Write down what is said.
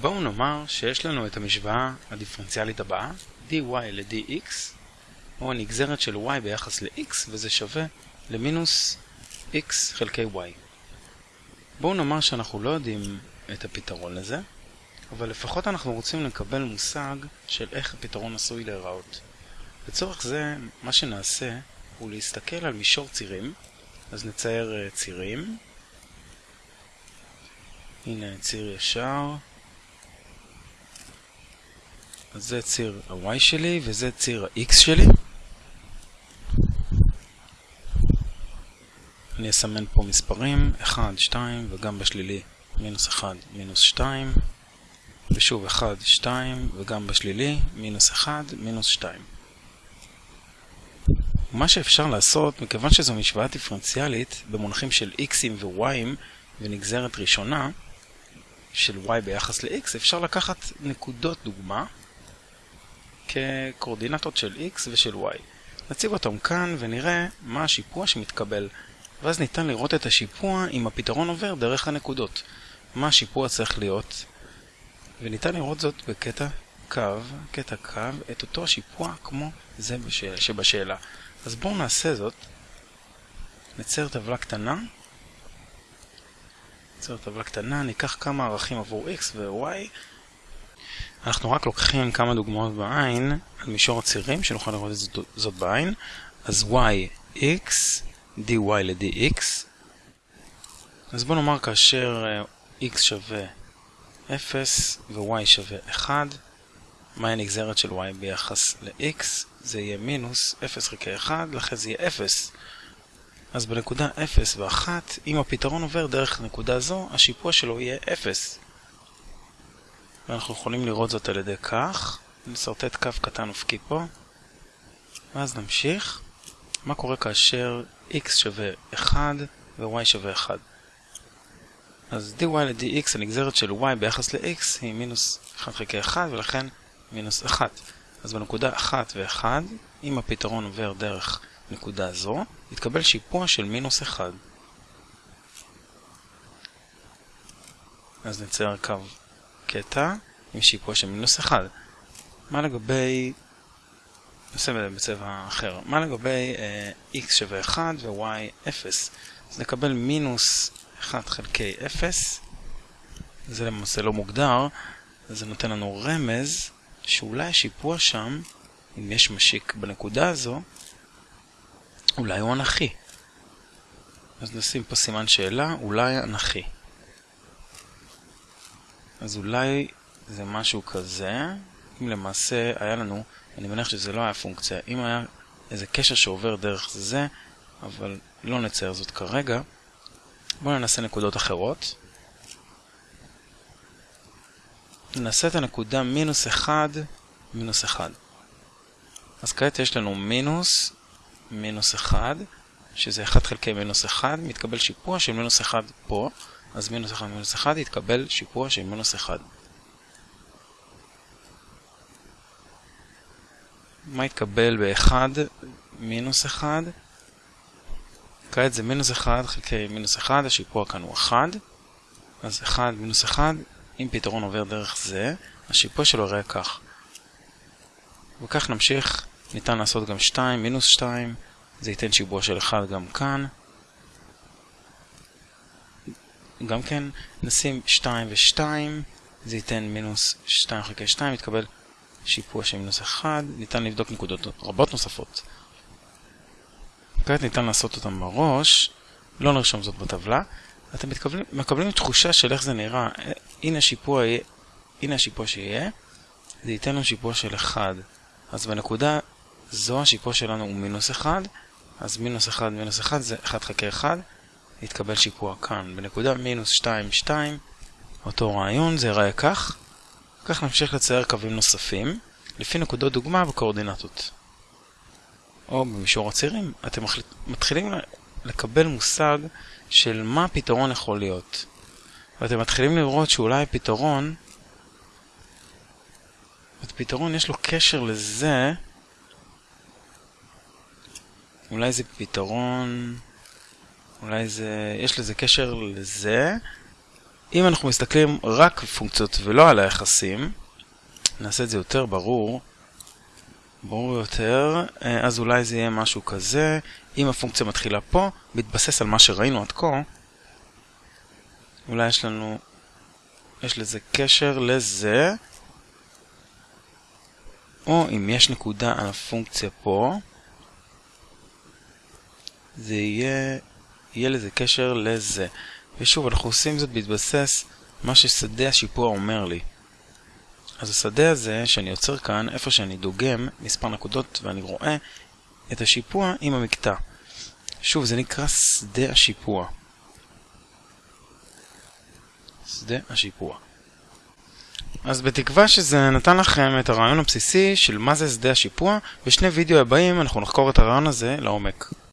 בואו נאמר שיש לנו את המשוואה הדיפרנציאלית הבאה, dy ל-dx, או הנגזרת של y ביחס ל-x, וזה שווה למינוס x חלקי y. בואו נאמר שאנחנו לא יודעים את הפתרון לזה, אבל לפחות אנחנו רוצים לקבל מושג של איך הפתרון עשוי להיראות. לצורך זה, מה שנעשה הוא להסתכל על מישור צירים, אז נצייר uh, צירים. הנה ציר ישר. אז זה ציר ה-y שלי וזה ציר ה-x שלי. אני אסמן פה מספרים, 1, 2 וגם בשלילי מינוס 1, מינוס 2 ושוב 1, 2 וגם בשלילי מינוס 1, מינוס 2 מה שאפשר לעשות, מכיוון שזו משוואה דיפרנציאלית במונחים של x'ים ו-y'ים ונגזרת ראשונה של y ביחס ל-x, אפשר לקחת נקודות דוגמה כקורדינטות של x ושל y. נציב אותם כאן ונראה מה השיפוע שמתקבל, ואז ניתן לראות את השיפוע אם הפתרון עובר דרך הנקודות. מה השיפוע צריך להיות, וניתן לראות זאת בקטע קו, קטע קו, את אותו השיפוע כמו זה שבשאלה. אז בואו נעשה זאת. נצייר טבלה קטנה. נצייר טבלה קטנה, ניקח כמה ערכים עבור x ו-y. אנחנו רק לוקחים כמה דוגמאות בעין על מישור הצירים, שנוכל לראות זאת, זאת בעין. אז y, x, dy ל-dx. אז בואו נאמר כאשר אה, x שווה 0 ו-y שווה 1, מהי הנגזרת של y ביחס ל-x? זה יהיה מינוס 0 חלקי 1, לכן זה יהיה 0. אז בנקודה 0 ו-1, אם הפתרון עובר דרך נקודה זו, השיפוע שלו יהיה 0. ואנחנו יכולים לראות זאת על ידי כך. נסרטט קו קטן אופקי פה. ואז נמשיך. מה קורה כאשר x שווה 1 ו-y שווה 1? אז dy ל-dx הנגזרת של y ביחס ל-x היא מינוס 1 חלקי 1 ולכן מינוס 1. אז בנקודה 1 ו-1, אם הפתרון עובר דרך נקודה זו, יתקבל שיפוע של מינוס 1. אז נצייר קו קטע עם שיפוע של מינוס 1. מה לגבי... נעשה בצבע אחר. מה לגבי uh, x שווה 1 ו-y 0? אז נקבל מינוס 1 חלקי 0. זה למעשה לא מוגדר, זה נותן לנו רמז שאולי השיפוע שם, אם יש משיק בנקודה הזו, אולי הוא אנכי. אז נשים פה סימן שאלה, אולי אנכי. אז אולי זה משהו כזה, אם למעשה היה לנו, אני מניח שזה לא היה פונקציה, אם היה איזה קשר שעובר דרך זה, אבל לא נצייר זאת כרגע, בואו ננסה נקודות אחרות. נעשה את הנקודה מינוס 1, מינוס 1. אז כעת יש לנו מינוס, מינוס 1, שזה 1 חלקי מינוס 1, מתקבל שיפוע של מינוס 1 פה, אז מינוס 1 מינוס 1 יתקבל שיפוע של מינוס 1. מה יתקבל ב-1 מינוס 1? כעת זה מינוס 1 חלקי מינוס 1, השיפוע כאן הוא 1, אז 1 מינוס 1 אם פתרון עובר דרך זה, השיפוע שלו יראה כך. וכך נמשיך, ניתן לעשות גם 2, מינוס 2, זה ייתן שיפוע של 1 גם כאן. גם כן נשים 2 ו-2, זה ייתן מינוס 2 חלקי 2, יתקבל שיפוע של מינוס 1, ניתן לבדוק נקודות רבות נוספות. כעת ניתן לעשות אותם בראש, לא נרשום זאת בטבלה. אתם מתקבלים, מקבלים תחושה של איך זה נראה. הנה השיפוע, הנה השיפוע שיהיה, זה ייתן לנו שיפוע של 1. אז בנקודה זו השיפוע שלנו הוא מינוס 1, אז מינוס 1 מינוס 1 זה 1 חלקי 1, יתקבל שיפוע כאן. בנקודה מינוס 2 2, אותו רעיון, זה יראה כך. כך נמשיך לצייר קווים נוספים, לפי נקודות דוגמה וקואורדינטות. או במישור הצירים, אתם מתחילים לקבל מושג של מה הפתרון יכול להיות. ואתם מתחילים לראות שאולי הפתרון, הפתרון יש לו קשר לזה, אולי זה פתרון, אולי זה, יש לזה קשר לזה, אם אנחנו מסתכלים רק פונקציות ולא על היחסים, נעשה את זה יותר ברור, ברור יותר, אה, אז אולי זה יהיה משהו כזה, אם הפונקציה מתחילה פה, מתבסס על מה שראינו עד כה, אולי יש לנו, יש לזה קשר לזה, או אם יש נקודה על הפונקציה פה, זה יהיה, יהיה לזה קשר לזה. ושוב, אנחנו עושים זאת בהתבסס מה ששדה השיפוע אומר לי. אז השדה הזה שאני יוצר כאן, איפה שאני דוגם מספר נקודות ואני רואה את השיפוע עם המקטע. שוב, זה נקרא שדה השיפוע. שדה השיפוע. אז בתקווה שזה נתן לכם את הרעיון הבסיסי של מה זה שדה השיפוע, בשני וידאו הבאים אנחנו נחקור את הרעיון הזה לעומק.